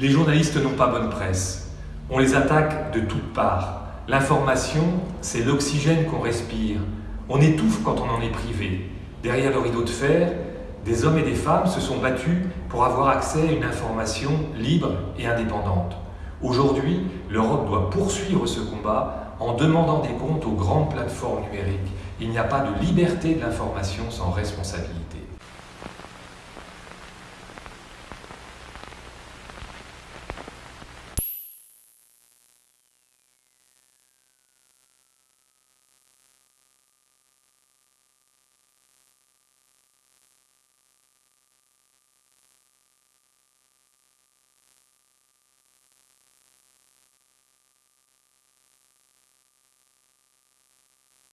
Les journalistes n'ont pas bonne presse. On les attaque de toutes parts. L'information, c'est l'oxygène qu'on respire. On étouffe quand on en est privé. Derrière le rideau de fer, des hommes et des femmes se sont battus pour avoir accès à une information libre et indépendante. Aujourd'hui, l'Europe doit poursuivre ce combat en demandant des comptes aux grandes plateformes numériques. Il n'y a pas de liberté de l'information sans responsabilité.